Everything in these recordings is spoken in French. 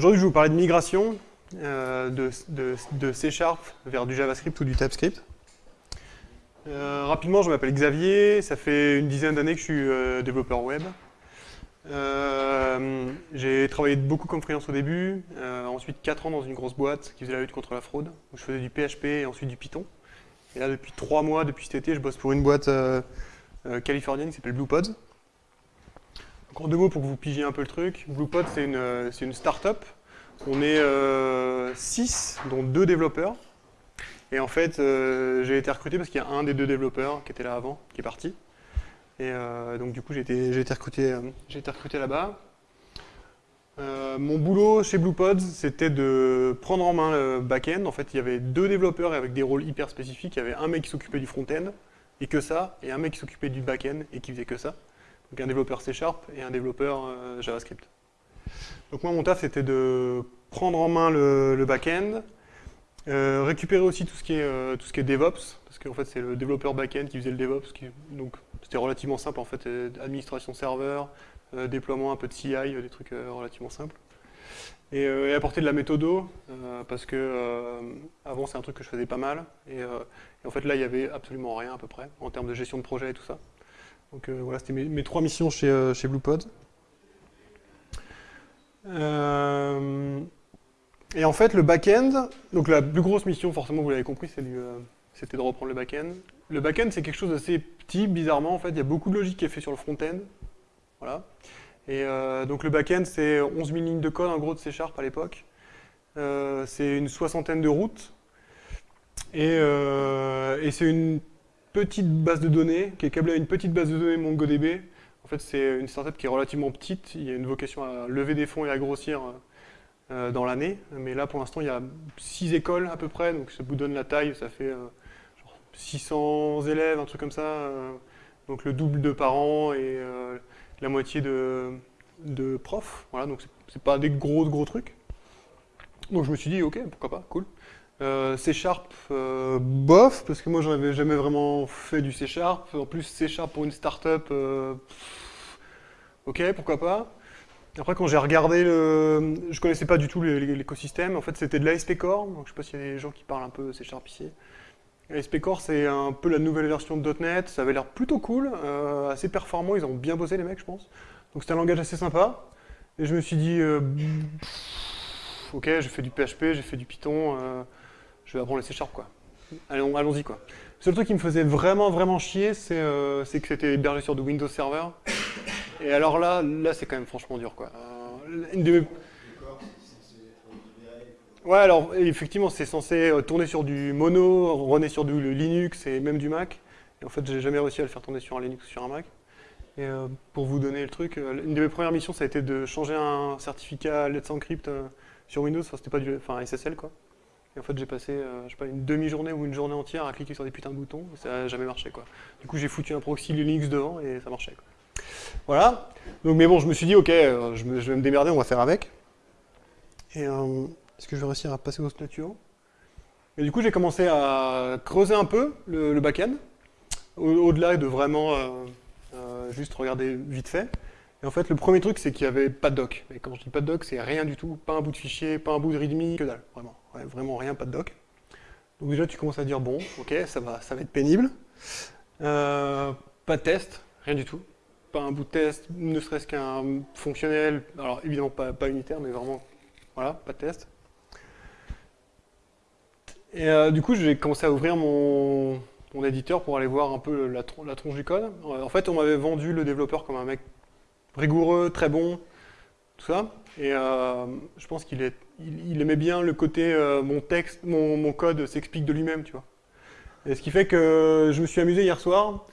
Aujourd'hui, je vais vous parler de migration euh, de, C Sharp vers du JavaScript ou du TypeScript. Euh, rapidement, je m'appelle Xavier, ça fait une dizaine d'années que je suis euh, développeur web. J'ai travaillé beaucoup comme freelance au début, ensuite 4 ans dans une grosse boîte qui faisait la lutte contre la fraude, où je faisais du PHP et ensuite du Python. Et là, depuis 3 mois, depuis cet été, je bosse pour une boîte californienne qui s'appelle BluePods. Donc en deux mots pour que vous pigiez un peu le truc, BluePods c'est une, une start-up. On est 6, dont 2 développeurs. Et en fait, j'ai été recruté parce qu'il y a un des deux développeurs qui était là avant, qui est parti. Et euh, donc du coup, j'ai été, recruté, euh, là-bas. Euh, mon boulot chez BluePods, c'était de prendre en main le back-end. En fait, il y avait deux développeurs avec des rôles hyper spécifiques. Il y avait un mec qui s'occupait du front-end, et que ça, et un mec qui s'occupait du back-end, et qui faisait que ça. Donc un développeur C Sharp et un développeur euh, JavaScript. Donc moi, mon taf, c'était de prendre en main le, back-end, euh, récupérer aussi tout ce qui est, euh, tout ce qui est DevOps, parce qu'en fait c'est le développeur back-end qui faisait le DevOps, donc c'était relativement simple en fait, euh, administration serveur, déploiement un peu de CI, des trucs relativement simples. Et, apporter de la méthodo, parce que avant c'est un truc que je faisais pas mal, et, en fait là il y avait absolument rien à peu près, en termes de gestion de projet et tout ça. Donc voilà, c'était mes, mes, trois missions chez, chez BluePod. Euh, et en fait, le back-end, donc la plus grosse mission, forcément, vous l'avez compris, c'était euh, de reprendre le back-end. Le back-end, c'est quelque chose d'assez petit, bizarrement, en fait, il y a beaucoup de logique qui est fait sur le front-end. Voilà. Et euh, donc le back-end, c'est 11 000 lignes de code, en gros, de C Sharp à l'époque. C'est une soixantaine de routes. Et, et c'est une petite base de données, qui est câblée à une petite base de données MongoDB. Fait, c'est une startup qui est relativement petite. Il y a une vocation à lever des fonds et à grossir euh, dans l'année. Mais là, pour l'instant, il y a 6 écoles à peu près, donc ça vous donne la taille, ça fait euh, genre 600 élèves, un truc comme ça. Euh, donc le double de parents et la moitié de, de profs. Voilà, donc c'est pas des gros gros trucs. Donc je me suis dit, ok, pourquoi pas, cool. Euh, C Sharp, euh, bof, parce que moi j'en avais jamais vraiment fait du C Sharp. En plus, C Sharp pour une startup, euh, ok, pourquoi pas. Après, quand j'ai regardé le... Je connaissais pas du tout l'écosystème. En fait, c'était de l'ASP Core. Je sais pas s'il y a des gens qui parlent un peu C Sharp ici. ASP Core, c'est un peu la nouvelle version de .NET. Ça avait l'air plutôt cool, assez performant. Ils ont bien bossé, les mecs, je pense. Donc, c'était un langage assez sympa. Et je me suis dit, ok, j'ai fait du PHP, j'ai fait du Python. Je vais apprendre le C Sharp, quoi. Allons-y, allons quoi. Le seul truc qui me faisait vraiment, vraiment chier, c'est euh, que c'était hébergé sur du Windows Server. Et alors là, là c'est quand même franchement dur. Quoi. Euh, une de. Ouais, alors effectivement, c'est censé euh, tourner sur du mono, runner sur du Linux et même du Mac. Et en fait, j'ai jamais réussi à le faire tourner sur un Linux ou sur un Mac. Et pour vous donner le truc, une de mes premières missions, ça a été de changer un certificat Let's Encrypt sur Windows. Enfin, c'était pas du, enfin SSL quoi. En fait, j'ai passé, euh, je sais pas, une demi-journée ou une journée entière à cliquer sur des putains de boutons. Ça n'a jamais marché quoi. Du coup, j'ai foutu un proxy Linux devant et ça marchait. Quoi. Voilà. Donc, mais bon, je me suis dit, ok, euh, je, vais me démerder, on va faire avec. Et euh, est-ce que je vais réussir à passer au statut Et du coup, j'ai commencé à creuser un peu le, back-end, au-delà de vraiment juste regarder vite fait. Et en fait, le premier truc, c'est qu'il n'y avait pas de doc. Et quand je dis pas de doc, c'est rien du tout, pas un bout de fichier, pas un bout de readme, que dalle, vraiment. Vraiment rien, pas de doc. Donc déjà, tu commences à dire, bon, ok, ça va, ça va être pénible. Euh, pas de test, rien du tout pas un bout de test, ne serait-ce qu'un fonctionnel, alors évidemment pas, pas, unitaire, mais vraiment, voilà, pas de test. Et euh, du coup, j'ai commencé à ouvrir mon, mon, éditeur pour aller voir un peu la, tronche du code. En fait, on m'avait vendu le développeur comme un mec rigoureux, très bon, tout ça. Et euh, je pense qu'il il, aimait bien le côté euh, mon texte, mon, code s'explique de lui-même, tu vois. Et ce qui fait que je me suis amusé hier soir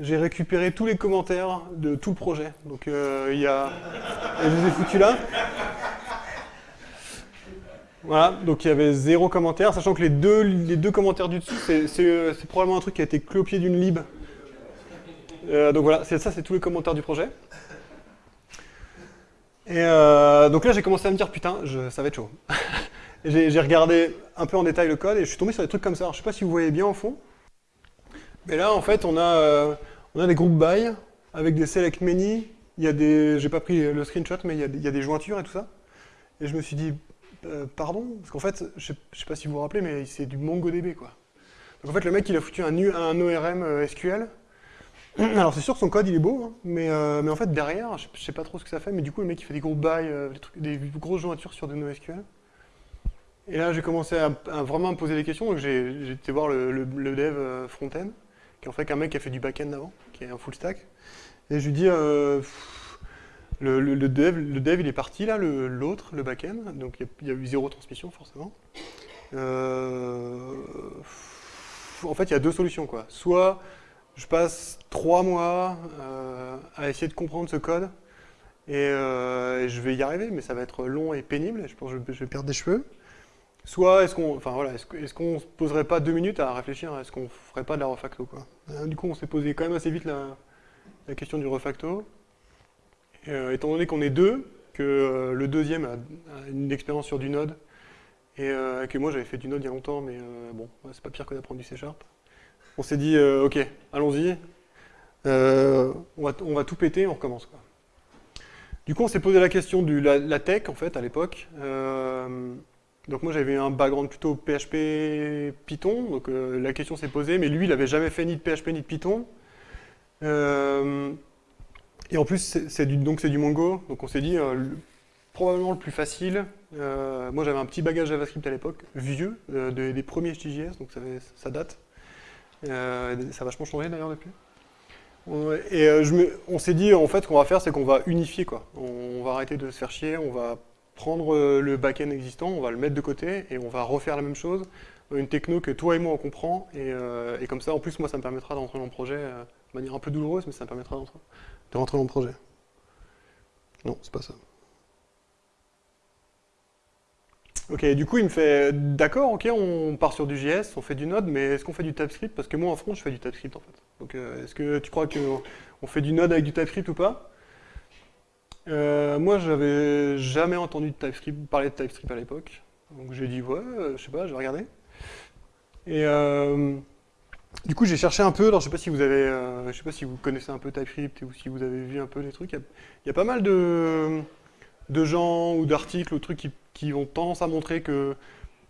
j'ai récupéré tous les commentaires de tout le projet. Donc euh, il y a... Je les ai foutus là. Voilà, donc il y avait zéro commentaire, sachant que les deux, commentaires du dessus, c'est probablement un truc qui a été pied d'une lib. Euh, donc voilà, ça c'est tous les commentaires du projet. Et euh, donc là j'ai commencé à me dire, putain, je, ça va être chaud. j'ai regardé un peu en détail le code et je suis tombé sur des trucs comme ça. Alors, je sais pas si vous voyez bien au fond. Mais là, en fait, on a, euh, on a des groupes by avec des select many. Il y a des, j'ai pas pris le screenshot, mais il y, a des, il y, a des, jointures et tout ça. Et je me suis dit, euh, pardon Parce qu'en fait, je ne sais pas si vous vous rappelez, mais c'est du MongoDB, quoi. Donc en fait, le mec, il a foutu un, un ORM euh, SQL. Alors c'est sûr que son code, il est beau, hein, mais, euh, mais en fait, derrière, je ne sais pas trop ce que ça fait, mais du coup, le mec, il fait des gros bails, des, trucs, des grosses jointures sur des NoSQL. Et là, j'ai commencé à, vraiment me poser des questions, donc j'ai été voir le, dev front-end, qui est en fait un mec qui a fait du back-end avant, qui est un full stack. Et je lui dis, le, dev, le dev, il est parti là, l'autre, le, back-end, donc il y, a eu zéro transmission forcément. Euh, en fait, il y a deux solutions. quoi. Soit je passe trois mois euh, à essayer de comprendre ce code, euh, et, je vais y arriver, mais ça va être long et pénible, et je pense que je, vais perdre des cheveux. Soit est-ce qu'on enfin, voilà, qu'on se poserait pas deux minutes à réfléchir, est-ce qu'on ferait pas de la refacto quoi. Du coup, on s'est posé quand même assez vite la, question du refacto. Euh, étant donné qu'on est deux, que euh, le deuxième a, une expérience sur du Node, et euh, que moi j'avais fait du Node il y a longtemps, mais bon, c'est pas pire que d'apprendre du C Sharp. On s'est dit, ok, allons-y, on va, tout péter, on recommence. Du coup, on s'est posé la question de la, tech, en fait, à l'époque. donc moi, j'avais un background plutôt PHP Python, donc la question s'est posée, mais lui, il n'avait jamais fait ni de PHP ni de Python. Et en plus, c'est du, donc c'est du Mongo, donc on s'est dit, euh, probablement le plus facile, euh, moi j'avais un petit bagage JavaScript à l'époque, vieux, euh, des premiers HTJS, donc ça, date. Ça a vachement changé d'ailleurs depuis. Et on s'est dit, en fait, ce qu'on va faire, c'est qu'on va unifier, quoi. On, va arrêter de se faire chier, on va prendre le back-end existant, on va le mettre de côté, et on va refaire la même chose, une techno que toi et moi on comprend, et, et comme ça, en plus, moi, ça me permettra d'entrer dans le projet de manière un peu douloureuse, mais ça me permettra de rentrer dans le projet. Non, c'est pas ça. Ok, du coup, il me fait, d'accord, ok, on part sur du JS, on fait du Node, mais est-ce qu'on fait du TypeScript? Parce que moi, en front, je fais du TypeScript, en fait. Donc, euh, est-ce que tu crois qu'on fait du Node avec du TypeScript ou pas? Euh, Moi, j'avais jamais entendu TypeScript, parler de TypeScript à l'époque. Donc, j'ai dit, ouais, euh, je sais pas, je vais regarder. Et... Du coup, j'ai cherché un peu, alors je sais pas si vous avez, euh, je sais pas si vous connaissez un peu TypeScript ou si vous avez vu un peu les trucs. Il y, a pas mal de, de gens ou d'articles ou trucs qui, ont tendance à montrer que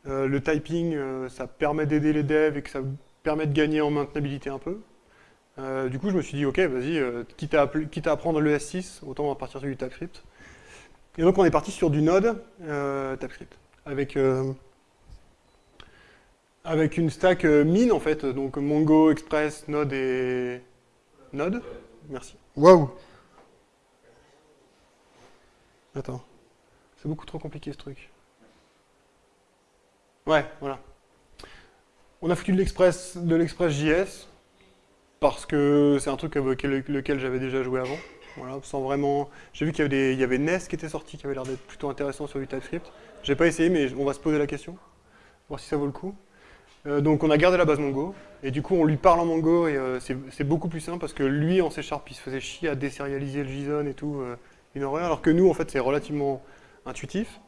euh, le typing, euh, ça permet d'aider les devs et que ça permet de gagner en maintenabilité un peu. du coup, je me suis dit, ok, vas-y, quitte, à, quitte à apprendre le S6, autant va partir sur du TypeScript. Et donc, on est parti sur du Node TypeScript, avec avec une stack euh, mine en fait, donc Mongo, Express, Node et Node. Merci. Waouh Attends. Beaucoup trop compliqué ce truc. Ouais, voilà. On a foutu de l'Express JS parce que c'est un truc avec lequel j'avais déjà joué avant. Voilà, sans vraiment. J'ai vu qu'il y, avait y avait Nest qui était sorti, qui avait l'air d'être plutôt intéressant sur du TypeScript. J'ai pas essayé, mais on va se poser la question, voir si ça vaut le coup. Euh, donc on a gardé la base Mongo, et du coup on lui parle en Mongo, et euh, c'est beaucoup plus simple, parce que lui en C Sharp, il se faisait chier à désérialiser le JSON et tout, euh, une horreur, alors que nous en fait c'est relativement intuitif.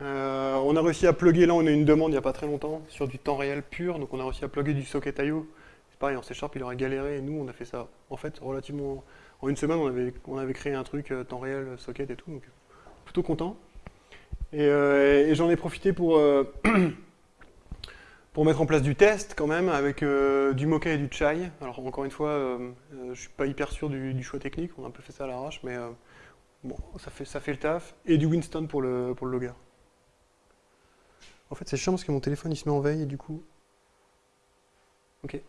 on a réussi à plugger, là on a une demande il n'y a pas très longtemps, sur du temps réel pur, donc on a réussi à plugger du socket IO. C'est pareil, en C Sharp il aurait galéré, et nous on a fait ça, en fait, relativement... En une semaine on avait, on avait créé un truc temps réel, socket et tout, donc plutôt content. et j'en ai profité pour... pour mettre en place du test quand même avec euh, du Mocha et du Chai. Alors encore une fois, euh, euh, je suis pas hyper sûr du, choix technique, on a un peu fait ça à l'arrache, mais bon, ça fait, ça fait le taf. Et du Winston pour le, pour le logger. En fait c'est chiant parce que mon téléphone il se met en veille et du coup... Ok.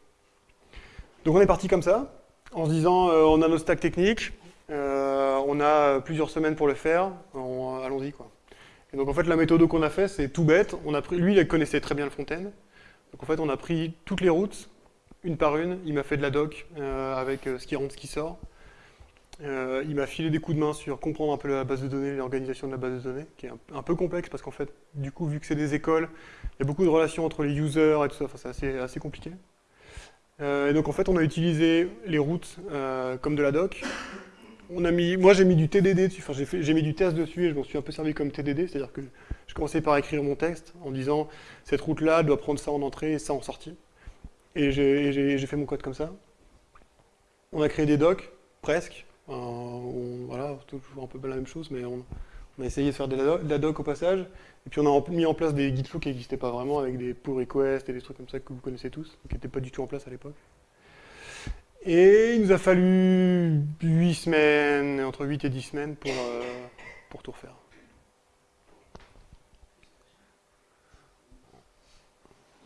Donc on est parti comme ça, en se disant on a nos stacks techniques, on a plusieurs semaines pour le faire, allons-y quoi. Et donc en fait la méthode qu'on a fait c'est tout bête, on a pris, lui il connaissait très bien le front-end, donc en fait, on a pris toutes les routes, une par une. Il m'a fait de la doc euh, avec euh, ce qui rentre, ce qui sort. Euh, il m'a filé des coups de main sur comprendre un peu la base de données, l'organisation de la base de données, qui est un, peu complexe parce qu'en fait, du coup, vu que c'est des écoles, il y a beaucoup de relations entre les users et tout ça, enfin, c'est assez, compliqué. et donc en fait, on a utilisé les routes comme de la doc. On a moi j'ai mis du TDD dessus, enfin j'ai mis du test dessus et je m'en suis un peu servi comme TDD, c'est-à-dire que je commençais par écrire mon texte en disant cette route-là doit prendre ça en entrée et ça en sortie. Et j'ai fait mon code comme ça. On a créé des docs, presque. Voilà, toujours un peu la même chose, mais on, On a essayé de faire de la, doc au passage, et puis on a mis en place des git flow qui n'existaient pas vraiment, avec des pull requests et des trucs comme ça que vous connaissez tous, qui n'étaient pas du tout en place à l'époque. Et il nous a fallu 8 semaines, entre 8 et 10 semaines pour, euh, pour tout refaire.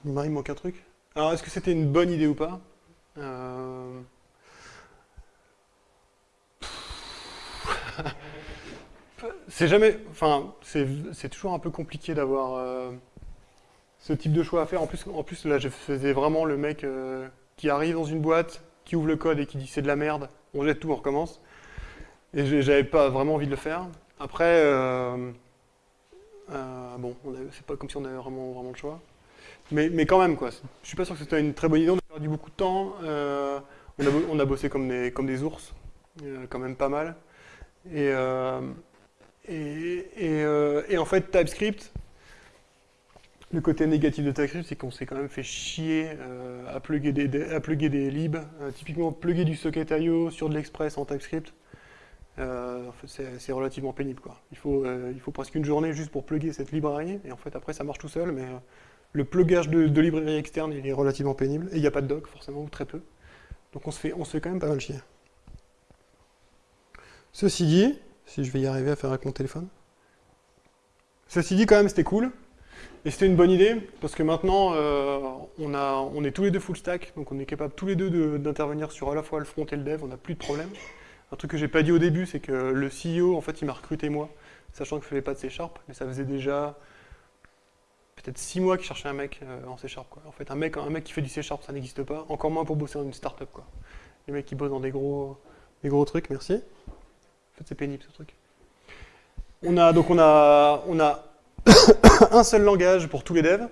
Il me manque un truc. Alors, est-ce que c'était une bonne idée ou pas? Euh, C'est jamais. Enfin, c'est toujours un peu compliqué d'avoir euh, ce type de choix à faire. En plus, en plus là, je faisais vraiment le mec euh, qui arrive dans une boîte, qui ouvre le code et qui dit c'est de la merde, on jette tout, on recommence. Et j'avais pas vraiment envie de le faire. Après, euh, bon, c'est pas comme si on avait vraiment, vraiment le choix. Mais, mais quand même, quoi. Je suis pas sûr que c'était une très bonne idée. On a perdu beaucoup de temps. on, a, on a bossé comme des, comme des ours, quand même pas mal. Et, euh, et en fait, TypeScript, le côté négatif de TypeScript, c'est qu'on s'est quand même fait chier euh, à, plugger des, des- des libs. Euh, typiquement, plugger du socket.io sur de l'Express en TypeScript, c'est relativement pénible. Quoi. Il, faut, il faut presque une journée juste pour plugger cette librairie, et en fait, après, ça marche tout seul, mais le plugage de, de librairie externe, il est relativement pénible, et il n'y a pas de doc, forcément, ou très peu. Donc on se fait, on se fait quand même pas mal chier. Ceci dit, si je vais y arriver à faire avec mon téléphone. Ceci dit, quand même, c'était cool. Et c'était une bonne idée, parce que maintenant, euh, on, a, on est tous les deux full stack, donc on est capable tous les deux de- d'intervenir sur à la fois le front et le dev, on n'a plus de problème. Un truc que j'ai pas dit au début, c'est que le CEO, en fait, il m'a recruté moi, sachant que je faisais pas de C Sharp, mais ça faisait déjà peut-être six mois qu'il cherchait un mec euh, en C Sharp. En fait, un mec, un mec qui fait du C Sharp, ça n'existe pas, encore moins pour bosser dans une startup. Quoi. Les mecs qui bossent dans des gros, des gros trucs, merci. C'est pénible ce truc. On a, donc on a, un seul langage pour tous les devs.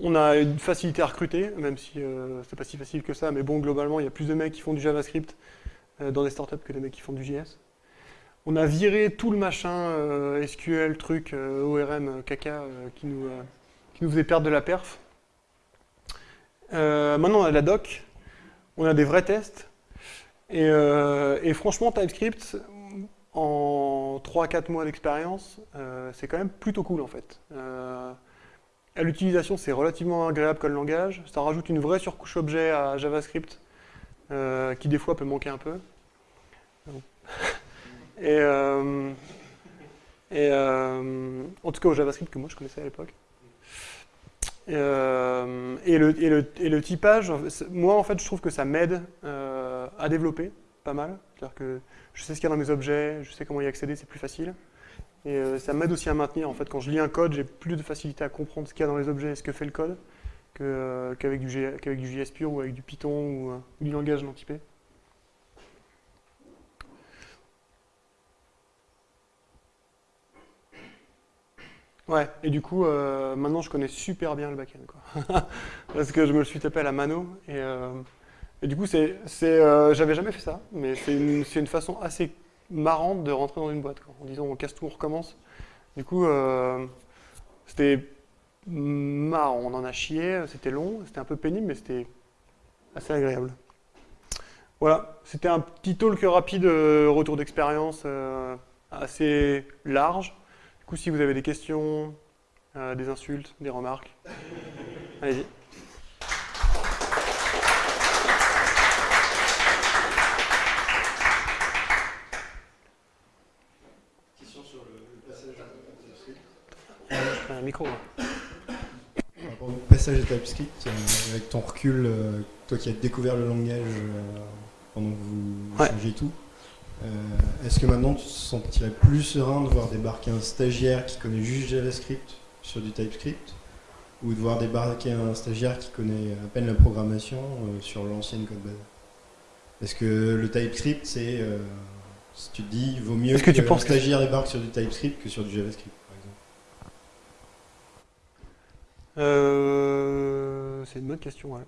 On a une facilité à recruter, même si euh, c'est pas si facile que ça, mais bon, globalement, il y a plus de mecs qui font du JavaScript euh, dans des startups que des mecs qui font du JS. On a viré tout le machin euh, SQL, truc, ORM, caca, qui, nous, qui nous faisait perdre de la perf. Maintenant, on a de la doc, on a des vrais tests, et, euh, et franchement, TypeScript, en 3-4 mois d'expérience, euh, c'est quand même plutôt cool en fait. Euh, à l'utilisation, c'est relativement agréable comme langage. Ça rajoute une vraie surcouche objet à JavaScript, qui des fois peut manquer un peu. Et, en tout cas au JavaScript que moi je connaissais à l'époque. Et, le, typage, moi en fait je trouve que ça m'aide à développer pas mal. C'est-à-dire que je sais ce qu'il y a dans mes objets, je sais comment y accéder, c'est plus facile. Et euh, ça m'aide aussi à maintenir. En fait, quand je lis un code, j'ai plus de facilité à comprendre ce qu'il y a dans les objets et ce que fait le code euh, qu'avec du, du JS pur ou avec du Python ou, euh, ou du langage non typé. Ouais, et du coup, maintenant je connais super bien le backend. Parce que je me le suis tapé à la mano, et, et du coup, euh, j'avais jamais fait ça, mais c'est une, façon assez marrante de rentrer dans une boîte. En disant on casse tout, on recommence. Du coup, euh, c'était marrant, on en a chié, c'était long, c'était un peu pénible, mais c'était assez agréable. Voilà, c'était un petit talk rapide, euh, retour d'expérience assez large. Du coup, si vous avez des questions, des insultes, des remarques, allez-y. Question sur le, le passage de TypeScript. Je prends un micro. passage de TypeScript, avec ton recul, euh, toi qui as découvert le langage euh, pendant que vous Ouais. changez tout, euh, est-ce que maintenant tu te sentirais plus serein de voir débarquer un stagiaire qui connaît juste JavaScript sur du TypeScript ou de voir débarquer un stagiaire qui connaît à peine la programmation sur l'ancienne code base? Est-ce que le TypeScript, c'est. si tu te dis, il vaut mieux Est-ce que tu un penses que- stagiaire débarque sur du TypeScript que sur du JavaScript, par exemple Euh, c'est une bonne question,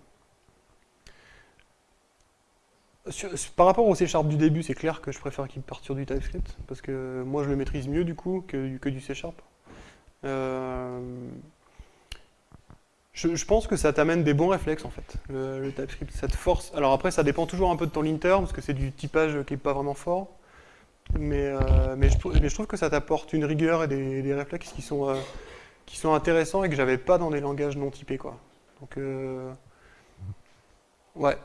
par rapport au C Sharp du début, c'est clair que je préfère qu'il parte sur du TypeScript, parce que moi je le maîtrise mieux du coup que, du- C Sharp. Euh, je, pense que ça t'amène des bons réflexes en fait, le, TypeScript. Ça te force. Alors après, ça dépend toujours un peu de ton linter, parce que c'est du typage qui est pas vraiment fort. Mais, euh, mais, je, trouve que ça t'apporte une rigueur et des, des réflexes qui sont, euh, qui sont intéressants et que j'avais pas dans des langages non typés. Quoi. Donc, euh, ouais,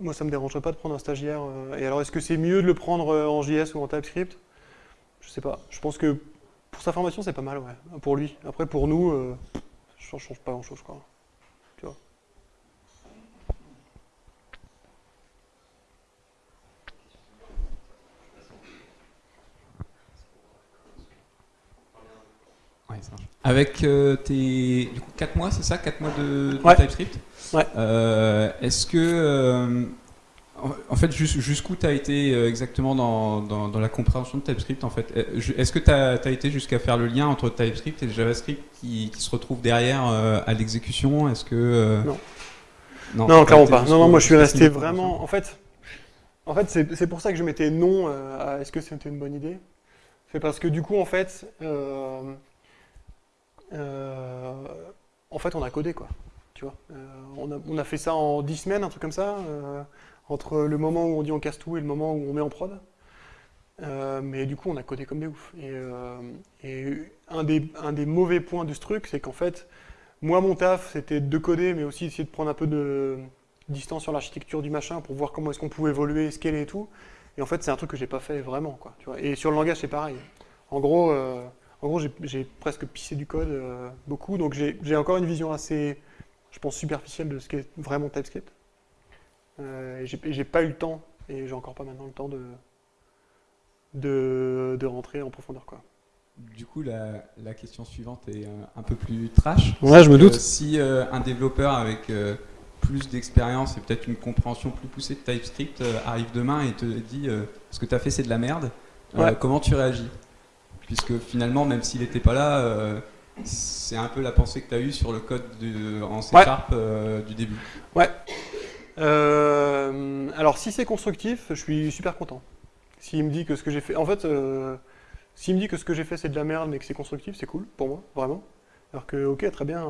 moi ça me dérangerait pas de prendre un stagiaire. et alors, est-ce que c'est mieux de le prendre en JS ou en TypeScript? Je sais pas. Je pense que pour sa formation, c'est pas mal, ouais, pour lui. Après, pour nous, ça change pas grand-chose, quoi. Tu vois Avec euh, tes 4 mois, c'est ça? 4 mois de, TypeScript? Ouais. Euh, est-ce que. Euh, en fait, jusqu'où tu as été exactement dans, dans, la compréhension de TypeScript en fait? Est-ce que tu as, été jusqu'à faire le lien entre TypeScript et le JavaScript qui, qui se retrouve derrière à l'exécution? Est-ce que. non. Non, non clairement pas. Non, non, moi je suis resté vraiment. En fait, en fait c'est pour ça que je mettais non à est-ce que c'était une bonne idée? C'est parce que du coup, en fait. Euh, en fait, on a codé, quoi. Tu vois euh, on, a, fait ça en 10 semaines, un truc comme ça, euh, entre le moment où on dit on casse tout et le moment où on met en prod. mais du coup, on a codé comme des ouf. Et, un, des, mauvais points de ce truc, c'est qu'en fait, moi, mon taf, c'était de coder, mais aussi essayer de prendre un peu de distance sur l'architecture du machin pour voir comment est-ce qu'on pouvait évoluer, scaler et tout. Et en fait, c'est un truc que j'ai pas fait vraiment. Quoi, et sur le langage, c'est pareil. En gros, en gros, j'ai presque pissé du code euh, beaucoup, donc j'ai encore une vision assez, je pense, superficielle de ce qu'est vraiment TypeScript. Euh, et j'ai pas eu le temps, et j'ai encore pas maintenant le temps de, de, rentrer en profondeur. Quoi. Du coup, la, question suivante est un, peu plus trash. Ouais, je me doute. Si euh, un développeur avec plus d'expérience et peut-être une compréhension plus poussée de TypeScript arrive demain et te dit ce que tu as fait c'est de la merde, comment tu réagis? Puisque finalement, même s'il n'était pas là, euh, c'est un peu la pensée que tu as eue sur le code de, en C Sharp euh, du début. Ouais. Euh, alors, si c'est constructif, je suis super content. S'il me dit que ce que j'ai fait. En fait, s'il me dit que ce que j'ai fait c'est de la merde mais que c'est constructif, c'est cool pour moi, vraiment. Alors que, ok, très bien,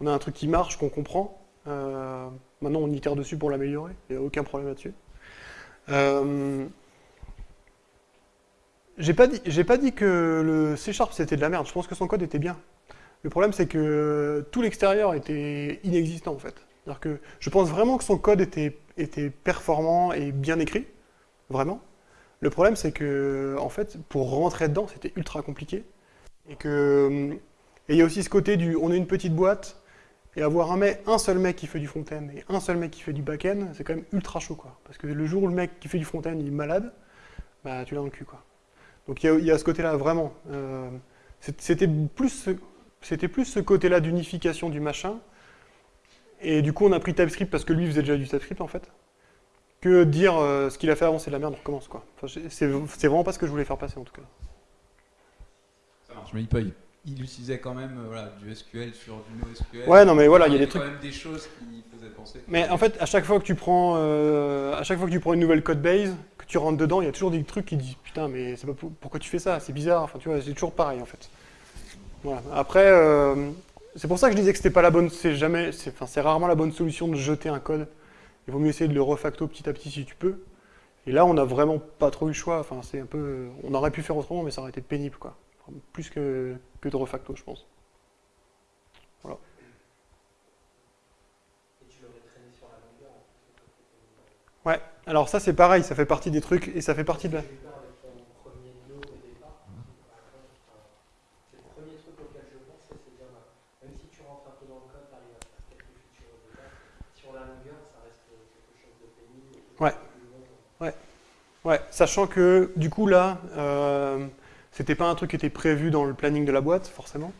on a un truc qui marche, qu'on comprend. maintenant, on itère dessus pour l'améliorer, il n'y a aucun problème là-dessus. J'ai pas, dit, que le C Sharp c'était de la merde, je pense que son code était bien. Le problème c'est que tout l'extérieur était inexistant en fait. que je pense vraiment que son code était, performant et bien écrit, vraiment. Le problème c'est que en fait pour rentrer dedans c'était ultra compliqué. Et il y a aussi ce côté du on est une petite boîte et avoir un, un seul mec qui fait du front-end et un seul mec qui fait du back-end, c'est quand même ultra chaud quoi. Parce que le jour où le mec qui fait du front-end il est malade, bah tu l'as dans le cul quoi. Donc il y, a ce côté-là, vraiment. Euh, c'était plus, ce côté-là d'unification du machin. Et du coup, on a pris TypeScript parce que lui faisait déjà du TypeScript, en fait. Que dire euh, ce qu'il a fait avant, c'est de la merde, on recommence, quoi. c'est vraiment pas ce que je voulais faire passer, en tout cas. Ça marche, mais il, il utilisait quand même euh, voilà, du SQL sur du NoSQL. Ouais, non, mais voilà, il y a des trucs. quand même des choses qui faisaient penser. Mais en fait, à chaque fois que tu prends, à chaque fois que tu prends une nouvelle code base, tu rentres dedans, il y a toujours des trucs qui disent putain, mais pas pourquoi tu fais ça, c'est bizarre. Enfin, tu vois, c'est toujours pareil en fait. Voilà. Après, euh, c'est pour ça que je disais que c'était pas la bonne, c'est jamais, c'est, enfin, c'est rarement la bonne solution de jeter un code. Il vaut mieux essayer de le refacto petit à petit si tu peux. Et là, on n'a vraiment pas trop eu le choix. Enfin, c'est un peu, on aurait pu faire autrement, mais ça aurait été pénible, quoi. Plus que, que de refacto, je pense. Voilà. Ouais, alors ça c'est pareil, ça fait partie des trucs et ça fait partie de la... Ouais. Ouais. Ouais, sachant que du coup là, euh, c'était pas un truc qui était prévu dans le planning de la boîte, forcément.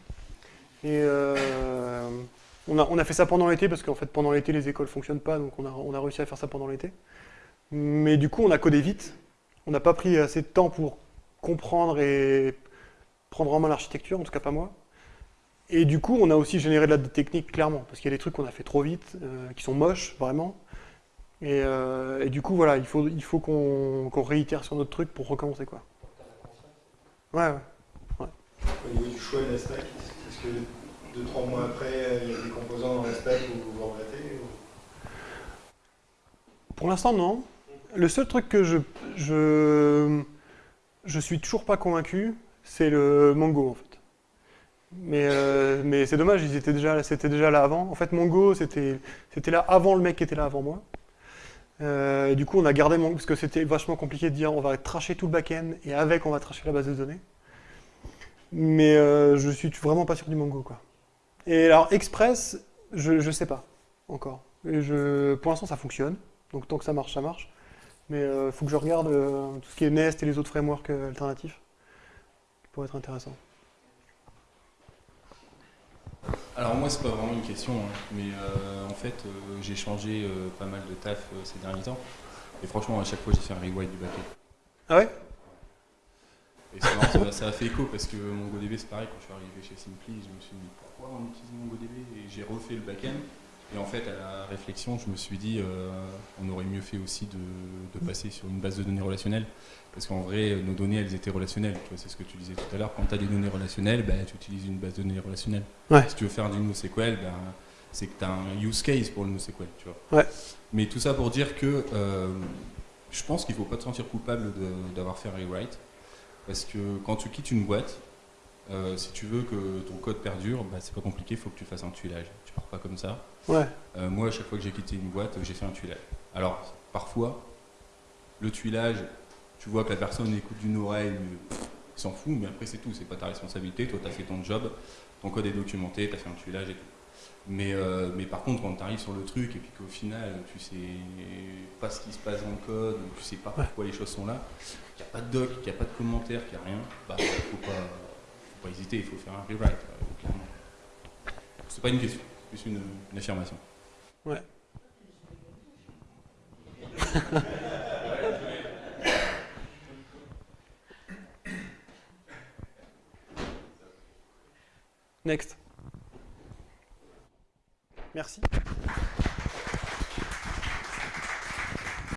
Euh, on, a, fait ça pendant l'été, parce qu'en fait pendant l'été les écoles fonctionnent pas, donc on a, réussi à faire ça pendant l'été. Mais du coup, on a codé vite. On n'a pas pris assez de temps pour comprendre et prendre en main l'architecture, en tout cas pas moi. Et du coup, on a aussi généré de la technique, clairement, parce qu'il y a des trucs qu'on a fait trop vite, euh, qui sont moches, vraiment. Euh, et, du coup, voilà, il faut, il faut qu'on réitère sur notre truc pour recommencer, quoi. Ouais, ouais. ouais. Au niveau du choix de la stack, est-ce que deux, trois mois après, il y a des composants dans la stack où vous regrettez Pour l'instant, non le seul truc que je, je, je suis toujours pas convaincu, c'est le Mongo en fait. Mais, euh, mais c'est dommage, ils étaient déjà, c'était déjà là avant. En fait, Mongo, c'était là avant le mec qui était là avant moi. Euh, du coup, on a gardé Mongo, parce que c'était vachement compliqué de dire on va tracher tout le back-end, et avec, on va tracher la base de données. Mais euh, je suis vraiment pas sûr du Mongo. Quoi. Et alors, Express, je sais pas encore. Pour l'instant, ça fonctionne. Donc, tant que ça marche, ça marche. Mais il faut que je regarde tout ce qui est Nest et les autres frameworks alternatifs. Pour être intéressant. Alors moi c'est pas vraiment une question, hein, mais euh, en fait euh, j'ai changé euh, pas mal de taf ces derniers temps. Et franchement à chaque fois j'ai fait un rewrite du backend. Ah ouais? Et ça, ça, a fait écho parce que MongoDB c'est pareil, quand je suis arrivé chez Simply, je me suis dit pourquoi on utilise MongoDB Et j'ai refait le backend. Et en fait à la réflexion je me suis dit on aurait mieux fait aussi de passer sur une base de données relationnelle. Parce qu'en vrai, nos données, elles étaient relationnelles. C'est ce que tu disais tout à l'heure. Quand tu as des données relationnelles, ben, tu utilises une base de données relationnelle. Si tu veux faire du NoSQL, ben, c'est que tu as un use case pour le NoSQL. Tu vois. Mais tout ça pour dire que euh, je pense qu'il ne faut pas te sentir coupable d'avoir fait un rewrite. Parce que quand tu quittes une boîte, euh, si tu veux que ton code perdure, ben, c'est pas compliqué, il faut que tu fasses un tuilage. Tu pars pas comme ça. Ouais. Euh, moi, à chaque fois que j'ai quitté une boîte, j'ai fait un tuilage. Alors, parfois, le tuilage, tu vois que la personne écoute d'une oreille, il s'en fout, mais après c'est tout, c'est pas ta responsabilité, toi tu as fait ton job, ton code est documenté, tu as fait un tuilage et tout. Mais, euh, mais par contre, quand tu arrives sur le truc et puis qu'au final, tu sais pas ce qui se passe dans le code, tu sais pas pourquoi les choses sont là, qu'il n'y a pas de doc, qu'il n'y a pas de commentaire, qu'il n'y a rien, bah faut pas, faut pas hésiter, il faut faire un rewrite, clairement. C'est pas une question, c'est plus une, une affirmation. Ouais. Next. Merci.